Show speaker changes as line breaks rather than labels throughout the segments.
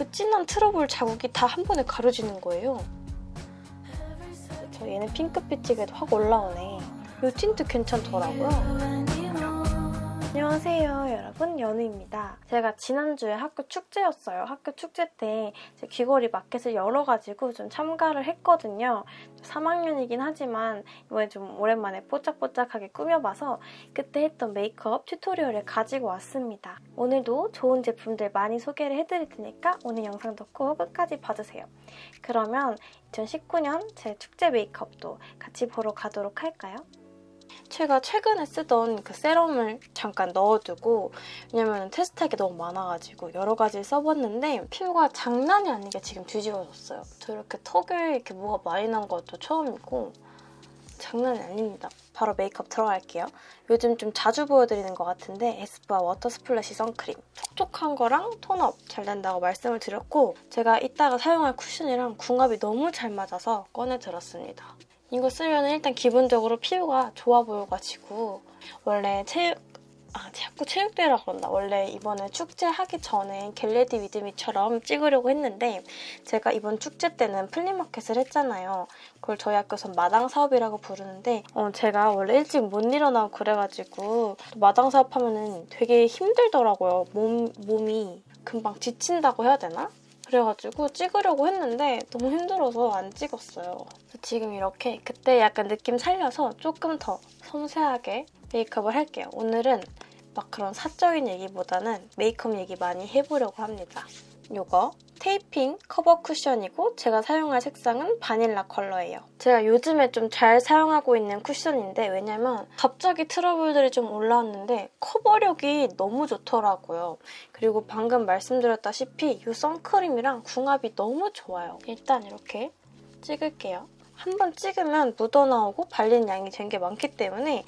그 진한 트러블 자국이 다 한 번에 가려지는 거예요. 저 얘는 핑크빛이게도 확 올라오네. 이 틴트 괜찮더라고요. 안녕하세요 여러분 연우입니다. 제가 지난주에 학교 축제였어요. 학교 축제 때 귀걸이 마켓을 열어가지고 좀 참가를 했거든요. 3학년이긴 하지만 이번에 좀 오랜만에 뽀짝뽀짝하게 꾸며봐서 그때 했던 메이크업 tutorial을 가지고 왔습니다. 오늘도 좋은 제품들 많이 소개를 해드릴 테니까 오늘 영상도 꼭 끝까지 봐주세요. 그러면 2019년 제 축제 메이크업도 같이 보러 가도록 할까요? 제가 최근에 쓰던 그 세럼을 잠깐 넣어두고 왜냐면 테스트할 게 너무 많아가지고 여러 가지 써봤는데 피부가 장난이 아니게 지금 뒤집어졌어요. 저 이렇게 턱에 이렇게 뭐가 많이 난 것도 처음이고 장난이 아닙니다. 바로 메이크업 들어갈게요. 요즘 좀 자주 보여드리는 것 같은데 에스쁘아 워터 스플래시 선크림. 촉촉한 거랑 tone up 잘 된다고 말씀을 드렸고 제가 이따가 사용할 쿠션이랑 궁합이 너무 잘 맞아서 꺼내 들었습니다. 이거 쓰면 일단 기본적으로 피부가 좋아 보여가지고 원래 체육 아, 자꾸 체육대회라 그런다. 원래 이번에 축제 하기 전에 get ready with me처럼 찍으려고 했는데 제가 이번 축제 때는 flea market을 했잖아요. 그걸 저희 학교에서 마당 사업이라고 부르는데 어, 제가 원래 일찍 못 일어나고 그래가지고 마당 사업하면 되게 힘들더라고요. 몸, 몸이 금방 지친다고 해야 되나? 그래가지고 찍으려고 했는데 너무 힘들어서 안 찍었어요. 지금 이렇게 그때 약간 느낌 살려서 조금 더 섬세하게 메이크업을 할게요. 오늘은 막 그런 사적인 얘기보다는 메이크업 얘기 많이 해보려고 합니다. 이거 테이핑 커버 쿠션이고 제가 사용할 색상은 바닐라 컬러예요. 제가 요즘에 좀 잘 사용하고 있는 쿠션인데 왜냐면 갑자기 트러블들이 좀 올라왔는데 커버력이 너무 좋더라고요. 그리고 방금 말씀드렸다시피 이 선크림이랑 궁합이 너무 좋아요. 일단 이렇게 찍을게요. 한번 찍으면 묻어나오고 발린 양이 된 게 많기 때문에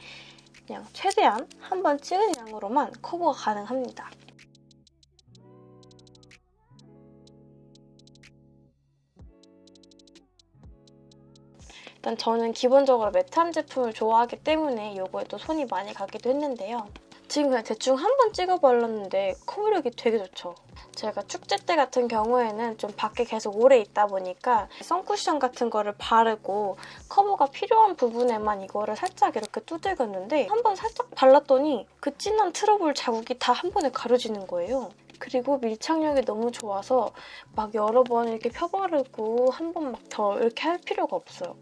그냥 최대한 한번 찍은 양으로만 커버가 가능합니다. 일단 저는 기본적으로 매트한 제품을 좋아하기 때문에 이거에 또 손이 많이 가기도 했는데요. 지금 그냥 대충 한 번 찍어 발랐는데 커버력이 되게 좋죠. 제가 축제 때 같은 경우에는 좀 밖에 계속 오래 있다 보니까 선쿠션 같은 거를 바르고 커버가 필요한 부분에만 이거를 살짝 이렇게 두들겼는데 한 번 살짝 발랐더니 그 진한 트러블 자국이 다 한 번에 가려지는 거예요. 그리고 밀착력이 너무 좋아서 막 여러 번 이렇게 펴바르고 한 번 막 더 이렇게 할 필요가 없어요.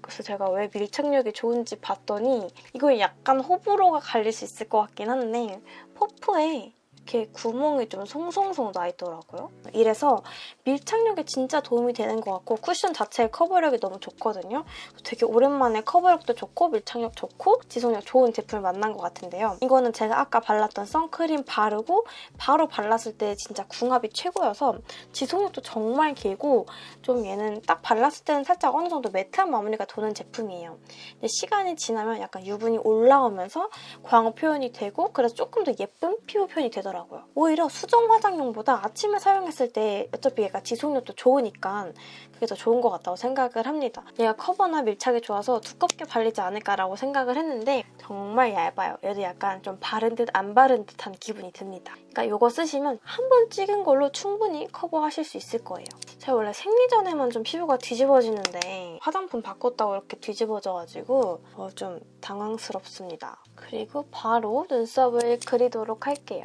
그래서 제가 왜 밀착력이 좋은지 봤더니 이거 약간 호불호가 갈릴 수 있을 것 같긴 한데 퍼프에 이렇게 구멍이 좀 송송송 나 있더라고요. 이래서 밀착력에 진짜 도움이 되는 것 같고 쿠션 자체의 커버력이 너무 좋거든요. 되게 오랜만에 커버력도 좋고 밀착력 좋고 지속력 좋은 제품을 만난 것 같은데요. 이거는 제가 아까 발랐던 선크림 바르고 바로 발랐을 때 진짜 궁합이 최고여서 지속력도 정말 길고 좀 얘는 딱 발랐을 때는 살짝 어느 정도 매트한 마무리가 도는 제품이에요. 근데 시간이 지나면 약간 유분이 올라오면서 광어 표현이 되고 그래서 조금 더 예쁜 피부 표현이 되더라고요. 하더라고요. 오히려 수정 화장용보다 아침에 사용했을 때 어차피 얘가 지속력도 좋으니까 그게 더 좋은 것 같다고 생각을 합니다. 얘가 커버나 밀착이 좋아서 두껍게 발리지 않을까라고 생각을 했는데 정말 얇아요. 얘도 약간 좀 바른 듯 안 바른 듯한 기분이 듭니다. 그러니까 이거 쓰시면 한 번 찍은 걸로 충분히 커버하실 수 있을 거예요. 제가 원래 생리 전에만 좀 피부가 뒤집어지는데 화장품 바꿨다고 이렇게 뒤집어져가지고 어, 좀 당황스럽습니다. 그리고 바로 눈썹을 그리도록 할게요.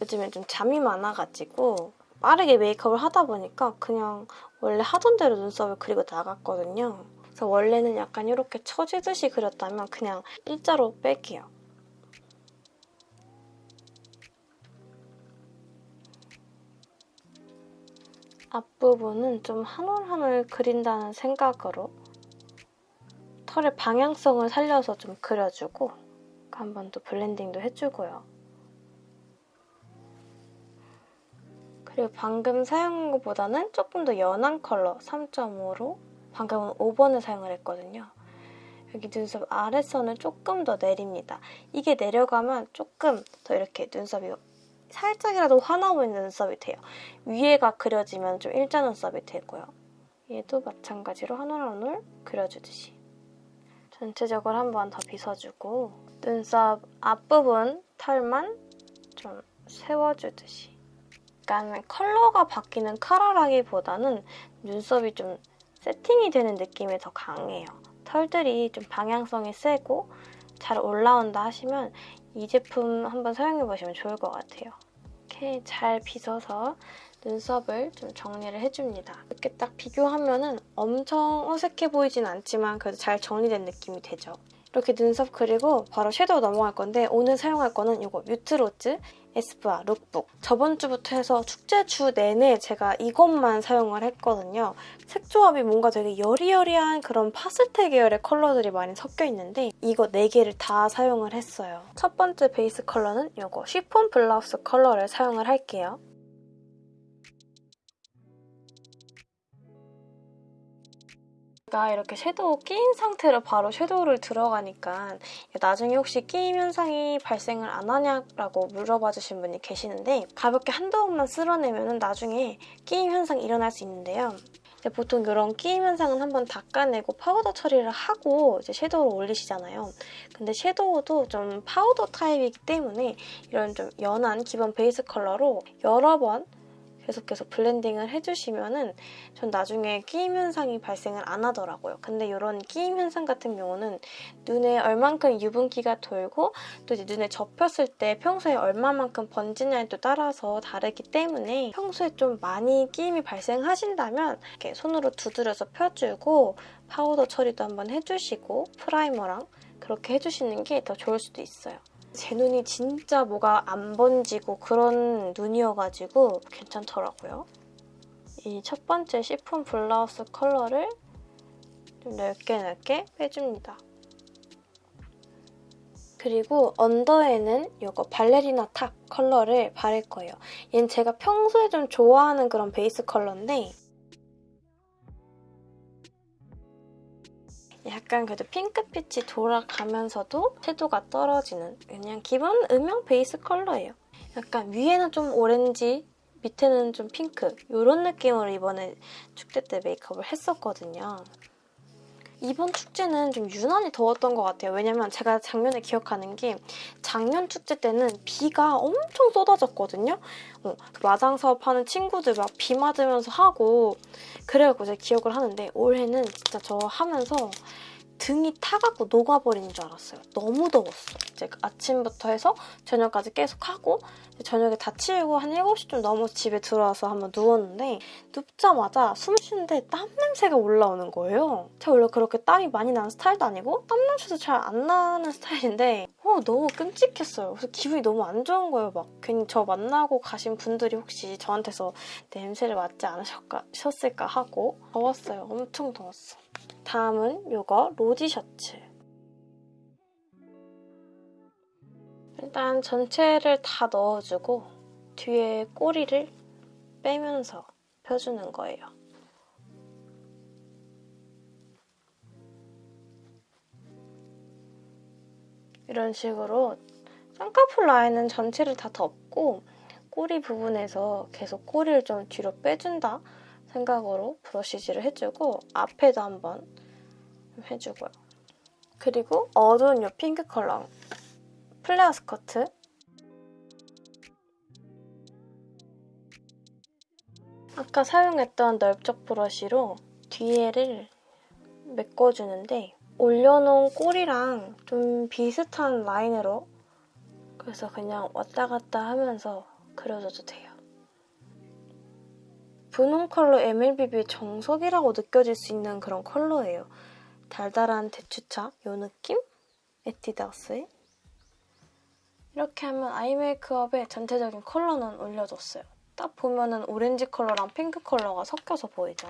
요즘에 좀 잠이 많아가지고 빠르게 메이크업을 하다 보니까 그냥 원래 하던 대로 눈썹을 그리고 나갔거든요. 그래서 원래는 약간 이렇게 처지듯이 그렸다면 그냥 일자로 뺄게요. 앞부분은 좀 한 올 한 올 그린다는 생각으로 털의 방향성을 살려서 좀 그려주고 한 번 더 블렌딩도 해주고요. 그리고 방금 사용한 것보다는 조금 더 연한 컬러 3.5로 방금은 5번을 사용을 했거든요. 여기 눈썹 아래선을 조금 더 내립니다. 이게 내려가면 조금 더 이렇게 눈썹이 살짝이라도 화나 보이는 눈썹이 돼요. 위에가 그려지면 좀 일자 눈썹이 되고요. 얘도 마찬가지로 한 올 한 올 그려주듯이 전체적으로 한 번 더 빗어주고 눈썹 앞부분 털만 좀 세워주듯이 약간 컬러가 바뀌는 카라라기보다는 눈썹이 좀 세팅이 되는 느낌이 더 강해요. 털들이 좀 방향성이 세고 잘 올라온다 하시면 이 제품 한번 사용해보시면 좋을 것 같아요. 이렇게 잘 빗어서 눈썹을 좀 정리를 해줍니다. 이렇게 딱 비교하면 은 엄청 어색해 보이진 않지만 그래도 잘 정리된 느낌이 되죠. 이렇게 눈썹 그리고 바로 섀도우 넘어갈 건데 오늘 사용할 거는 이거 뮤트로즈 에스쁘아 룩북. 저번 주부터 해서 축제 주 내내 제가 이것만 사용을 했거든요. 색 조합이 뭔가 되게 여리여리한 그런 파스텔 계열의 컬러들이 많이 섞여 있는데 이거 4개를 다 사용을 했어요. 첫 번째 베이스 컬러는 이거 쉬폰 블라우스 컬러를 사용을 할게요. 제가 이렇게 섀도우 끼인 상태로 바로 섀도우를 들어가니까 나중에 혹시 끼임 현상이 발생을 안 하냐라고 물어봐 주신 분이 계시는데 가볍게 한두 번만 쓸어내면 나중에 끼임 현상이 일어날 수 있는데요. 보통 이런 끼임 현상은 한번 닦아내고 파우더 처리를 하고 이제 섀도우를 올리시잖아요. 근데 섀도우도 좀 파우더 타입이기 때문에 이런 좀 연한 기본 베이스 컬러로 여러 번 계속해서 blending을 해주시면은 전 나중에 끼임 현상이 발생을 안 하더라고요. 근데 이런 끼임 현상 같은 경우는 눈에 얼만큼 유분기가 돌고 또 이제 눈에 접혔을 때 평소에 얼마만큼 번지냐에 또 따라서 다르기 때문에 평소에 좀 많이 끼임이 발생하신다면 이렇게 손으로 두드려서 펴주고 파우더 처리도 한번 해주시고 primer랑 그렇게 해주시는 게 더 좋을 수도 있어요. 제 눈이 진짜 뭐가 안 번지고 그런 눈이어가지고 괜찮더라고요. 이 첫 번째 시폰 블라우스 컬러를 좀 넓게 넓게 빼줍니다. 그리고 언더에는 이거 발레리나 탑 컬러를 바를 거예요. 얘는 제가 평소에 좀 좋아하는 그런 베이스 컬러인데 약간 그래도 핑크빛이 돌아가면서도 채도가 떨어지는 그냥 기본 음영 베이스 컬러예요. 약간 위에는 좀 오렌지, 밑에는 좀 핑크 이런 느낌으로 이번에 축제 때 메이크업을 했었거든요. 이번 축제는 좀 유난히 더웠던 것 같아요. 왜냐면 제가 작년에 기억하는 게 작년 축제 때는 비가 엄청 쏟아졌거든요. 어, 마장 사업하는 친구들 막 비 맞으면서 하고 그래갖고 제가 기억을 하는데 올해는 진짜 저 하면서 등이 타갖고 녹아버리는 줄 알았어요. 너무 더웠어. 이제 아침부터 해서 저녁까지 계속 하고 저녁에 다 치우고 한 7시쯤 넘어서 집에 들어와서 한번 누웠는데 눕자마자 숨 쉬는데 땀 냄새가 올라오는 거예요. 제가 원래 그렇게 땀이 많이 나는 스타일도 아니고 땀 냄새도 잘 안 나는 스타일인데 어, 너무 끔찍했어요. 그래서 기분이 너무 안 좋은 거예요. 막 괜히 저 만나고 가신 분들이 혹시 저한테서 냄새를 맡지 않으셨을까 하고 더웠어요. 엄청 더웠어. 다음은 이거 로지 셔츠. 일단 전체를 다 넣어주고 뒤에 꼬리를 빼면서 펴주는 거예요. 이런 식으로 쌍꺼풀 라인은 전체를 다 덮고 꼬리 부분에서 계속 꼬리를 좀 뒤로 빼준다 생각으로 브러쉬질을 해주고 앞에도 한번 해주고요. 그리고 어두운 이 핑크 컬러 플레어 스커트 아까 사용했던 넓적 브러쉬로 뒤에를 메꿔주는데 올려놓은 꼬리랑 좀 비슷한 라인으로 그래서 그냥 왔다 갔다 하면서 그려줘도 돼요. 분홍 컬러 MLBB의 정석이라고 느껴질 수 있는 그런 컬러예요. 달달한 대추차 이 느낌? 에뛰드하우스의 이렇게 하면 아이 메이크업의 전체적인 컬러는 올려줬어요. 딱 보면은 오렌지 컬러랑 핑크 컬러가 섞여서 보이죠?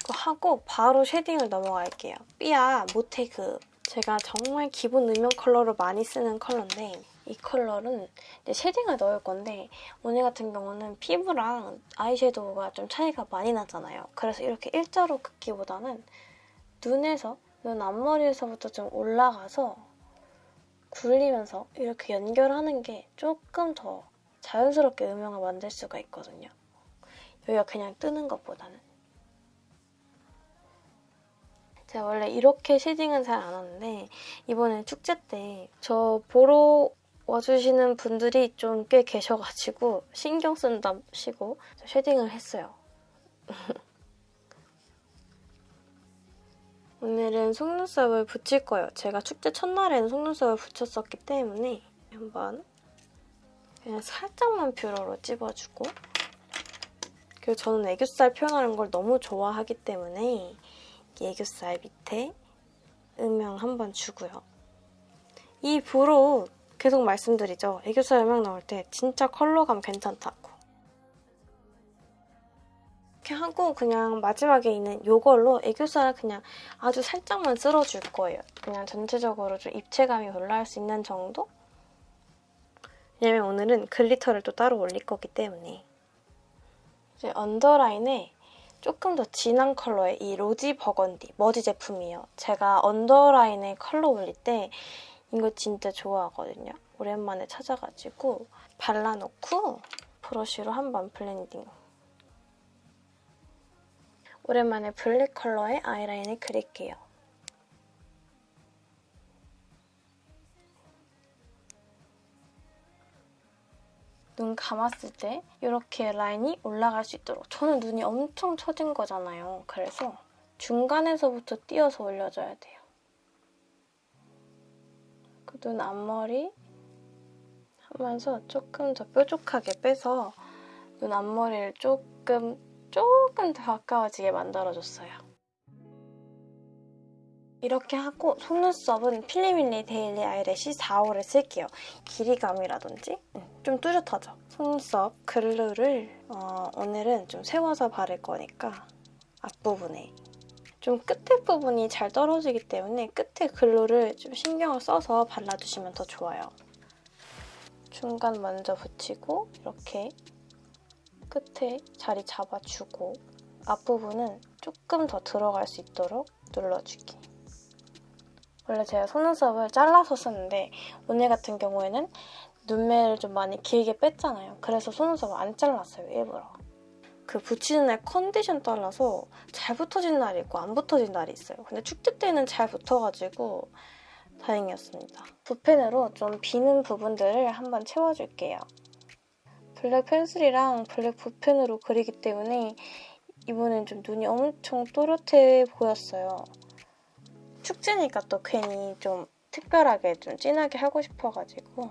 그거 하고 바로 shading을 넘어갈게요. 삐아 모테그 제가 정말 기본 음영 컬러로 많이 쓰는 컬러인데 이 컬러는 shading을 넣을 건데 오늘 같은 경우는 피부랑 아이섀도우가 좀 차이가 많이 나잖아요. 그래서 이렇게 일자로 긋기보다는 눈에서, 눈 앞머리에서부터 좀 올라가서 굴리면서 이렇게 연결하는 게 조금 더 자연스럽게 음영을 만들 수가 있거든요. 여기가 그냥 뜨는 것보다는. 제가 원래 이렇게 shading은 잘 안 하는데 이번에 축제 때 저 보러 와주시는 분들이 좀 꽤 계셔가지고 신경 쓴답시고 shading을 했어요. 오늘은 속눈썹을 붙일 거예요. 제가 축제 첫날에는 속눈썹을 붙였었기 때문에 한번 그냥 살짝만 뷰러로 찝어주고 그리고 저는 애교살 표현하는 걸 너무 좋아하기 때문에 애교살 밑에 음영 한번 주고요. 이 뷰로 계속 말씀드리죠. 애교살 음영 나올 때 진짜 컬러감 괜찮다고. 이렇게 하고 그냥 마지막에 있는 이걸로 애교살 그냥 아주 살짝만 쓸어줄 거예요. 그냥 전체적으로 좀 입체감이 올라올 수 있는 정도? 왜냐면 오늘은 글리터를 또 따로 올릴 거기 때문에 이제 언더라인에 조금 더 진한 컬러의 이 로지 버건디 머지 제품이에요. 제가 언더라인에 컬러 올릴 때 이거 진짜 좋아하거든요. 오랜만에 찾아가지고 발라놓고 브러쉬로 한번 블렌딩. 오랜만에 블랙 컬러의 아이라인을 그릴게요. 눈 감았을 때 이렇게 라인이 올라갈 수 있도록 저는 눈이 엄청 처진 거잖아요. 그래서 중간에서부터 띄어서 올려줘야 돼요. 그 눈 앞머리 하면서 조금 더 뾰족하게 빼서 눈 앞머리를 조금 조금 더 가까워지게 만들어줬어요. 이렇게 하고 속눈썹은 필리밀리 데일리 아이래쉬 4호를 쓸게요. 길이감이라든지 좀 뚜렷하죠? 속눈썹 글루를 어, 오늘은 좀 세워서 바를 거니까 앞부분에 좀 끝에 부분이 잘 떨어지기 때문에 끝에 글루를 좀 신경을 써서 발라주시면 더 좋아요. 중간 먼저 붙이고 이렇게 끝에 자리 잡아주고 앞부분은 조금 더 들어갈 수 있도록 눌러주기. 원래 제가 속눈썹을 잘라서 쓰는데 오늘 같은 경우에는 눈매를 좀 많이 길게 뺐잖아요. 그래서 속눈썹을 안 잘랐어요, 일부러. 그 붙이는 날 컨디션 따라서 잘 붙어진 날이 있고 안 붙어진 날이 있어요. 근데 축제 때는 잘 붙어가지고 다행이었습니다. 붓펜으로 좀 비는 부분들을 한번 채워줄게요. 블랙 펜슬이랑 블랙 붓펜으로 그리기 때문에 이번엔 좀 눈이 엄청 또렷해 보였어요. 축제니까 또 괜히 좀 특별하게 좀 진하게 하고 싶어가지고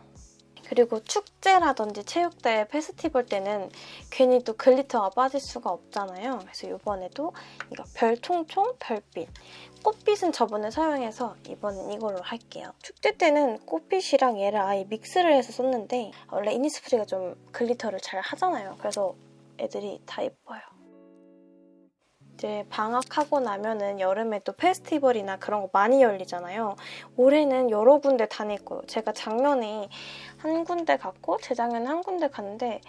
그리고 축제라든지 체육대회, 페스티벌 때는 괜히 또 글리터가 빠질 수가 없잖아요. 그래서 이번에도 이거 별총총 별빛 꽃빛은 저번에 사용해서 이번엔 이걸로 할게요. 축제 때는 꽃빛이랑 얘를 아예 믹스를 해서 썼는데 원래 이니스프리가 좀 글리터를 잘 하잖아요. 그래서 애들이 다 예뻐요. 이제 방학하고 나면은 여름에 또 페스티벌이나 그런 거 많이 열리잖아요. 올해는 여러 군데 다닐 거예요. 제가 작년에 한 군데 갔고 재작년에 한 군데 갔는데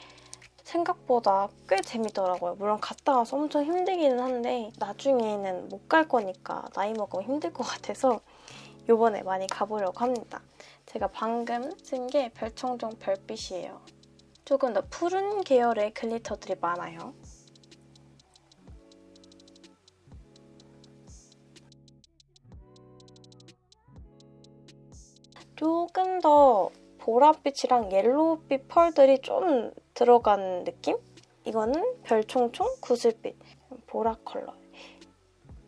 생각보다 꽤 재밌더라고요. 물론 갔다 와서 엄청 힘들기는 한데 나중에는 못 갈 거니까 나이 먹으면 힘들 것 같아서 이번에 많이 가보려고 합니다. 제가 방금 쓴 게 별청종 별빛이에요. 조금 더 푸른 계열의 글리터들이 많아요. 조금 더 보랏빛이랑 옐로우빛 펄들이 좀 들어간 느낌? 이거는 별총총 구슬빛 보라 컬러.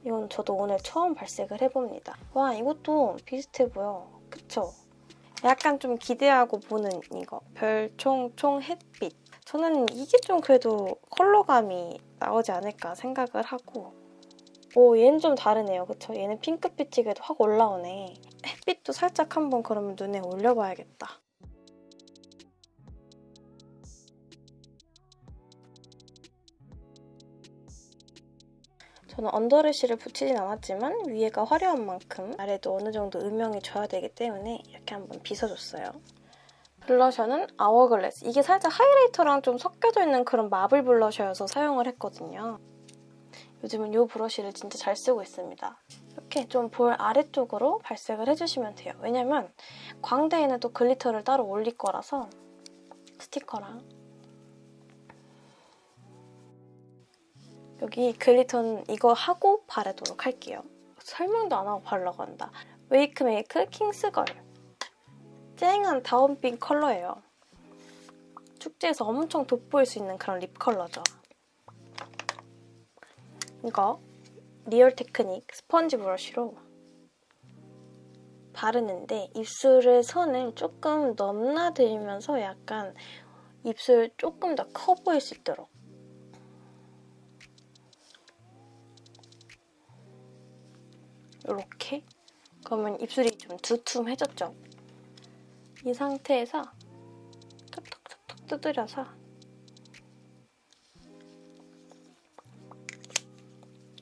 이건 저도 오늘 처음 발색을 해봅니다. 와 이것도 비슷해 보여. 그쵸? 약간 좀 기대하고 보는 이거. 별총총 햇빛. 저는 이게 좀 그래도 컬러감이 나오지 않을까 생각을 하고 오 얘는 좀 다르네요. 그쵸? 얘는 핑크빛이게도 확 올라오네. 햇빛도 살짝 한번 그러면 눈에 올려봐야겠다. 저는 언더래쉬를 붙이진 않았지만 위에가 화려한 만큼 아래도 어느 정도 음영이 줘야 되기 때문에 이렇게 한번 빗어줬어요. 블러셔는 아워글래스. 이게 살짝 하이라이터랑 좀 섞여져 있는 그런 마블 블러셔여서 사용을 했거든요. 요즘은 이 브러쉬를 진짜 잘 쓰고 있습니다. 이렇게 좀 볼 아래쪽으로 발색을 해주시면 돼요. 왜냐면 광대에는 또 글리터를 따로 올릴 거라서 스티커랑 여기 글리터는 이거 하고 바르도록 할게요. 설명도 안 하고 바르려고 한다. 웨이크 메이크 킹스걸 쨍한 다운빛 컬러예요. 축제에서 엄청 돋보일 수 있는 그런 립 컬러죠. 이거 리얼 테크닉 스펀지 브러쉬로 바르는데 입술의 선을 조금 넘나들면서 약간 입술 조금 더 커 보일 수 있도록 이렇게 그러면 입술이 좀 두툼해졌죠? 이 상태에서 톡톡톡톡 두드려서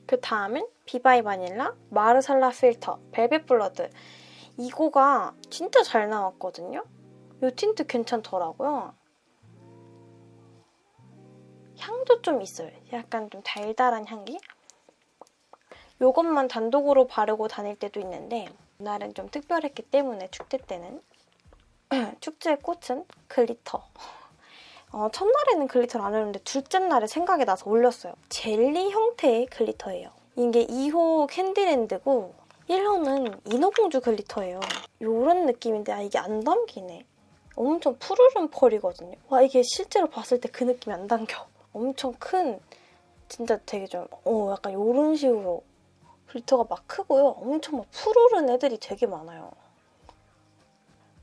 그 다음은 비바이 바닐라 마르살라 필터 벨벳 블러드 이거가 진짜 잘 나왔거든요? 이 틴트 괜찮더라고요. 향도 좀 있어요. 약간 좀 달달한 향기? 이것만 단독으로 바르고 다닐 때도 있는데 이날은 좀 특별했기 때문에 축제 때는 축제의 꽃은 글리터. 어, 첫날에는 글리터를 안 올렸는데 둘째 날에 생각이 나서 올렸어요. 젤리 형태의 글리터예요. 이게 2호 캔디랜드고 1호는 인어공주 글리터예요. 이런 느낌인데 아 이게 안 담기네. 엄청 푸르른 펄이거든요. 와 이게 실제로 봤을 때 그 느낌이 안 담겨. 엄청 큰 진짜 되게 좀 어, 약간 이런 식으로 글리터가 막 크고요. 엄청 막 푸르른 애들이 되게 많아요.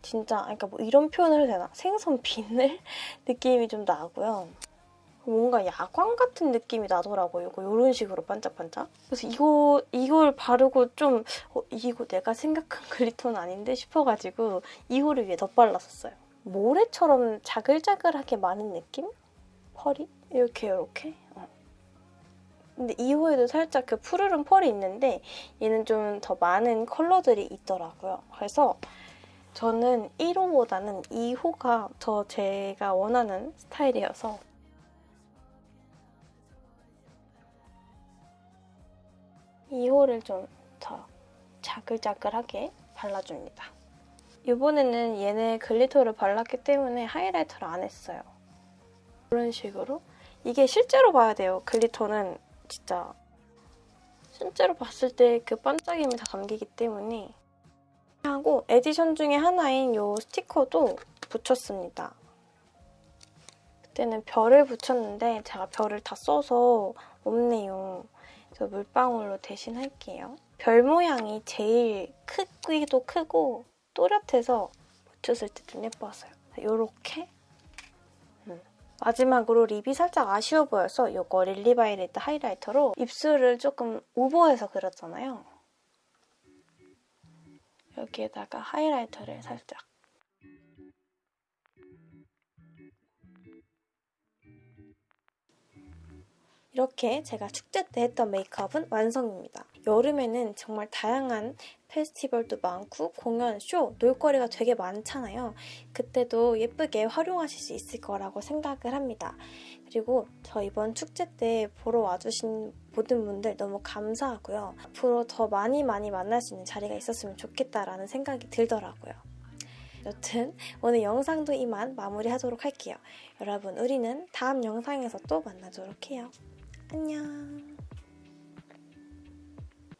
진짜 그러니까 뭐 이런 표현을 해도 되나? 생선 비늘 느낌이 좀 나고요. 뭔가 야광 같은 느낌이 나더라고요. 이거 이런 식으로 반짝반짝. 그래서 이거 이걸 바르고 좀 어, 이거 내가 생각한 글리터는 아닌데 싶어가지고 이호를 위해 덧발랐었어요. 모래처럼 자글자글하게 많은 느낌? 펄이? 이렇게 이렇게. 어. 근데 2호에도 살짝 그 푸르른 펄이 있는데 얘는 좀 더 많은 컬러들이 있더라고요. 그래서 저는 1호보다는 2호가 더 제가 원하는 스타일이어서 2호를 좀 더 자글자글하게 발라줍니다. 이번에는 얘네 글리터를 발랐기 때문에 하이라이터를 안 했어요. 이런 식으로 이게 실제로 봐야 돼요. 글리터는 진짜 실제로 봤을 때 그 반짝임이 다 담기기 때문에 하고 에디션 중에 하나인 이 스티커도 붙였습니다. 그때는 별을 붙였는데 제가 별을 다 써서 없네요. 그래서 물방울로 대신 할게요. 별 모양이 제일 크기도 크고 또렷해서 붙였을 때 좀 예뻤어요. 이렇게 음. 마지막으로 립이 살짝 아쉬워 보여서 이거 릴리바이레드 하이라이터로 입술을 조금 오버해서 그렸잖아요. 여기에다가 하이라이터를 살짝 이렇게 제가 축제 때 했던 메이크업은 완성입니다. 여름에는 정말 다양한 페스티벌도 많고 공연, 쇼, 놀거리가 되게 많잖아요. 그때도 예쁘게 활용하실 수 있을 거라고 생각을 합니다. 그리고 저 이번 축제 때 보러 와주신 모든 분들 너무 감사하고요. 앞으로 더 많이 많이 만날 수 있는 자리가 있었으면 좋겠다라는 생각이 들더라고요. 여튼 오늘 영상도 이만 마무리하도록 할게요. 여러분 우리는 다음 영상에서 또 만나도록 해요. 안녕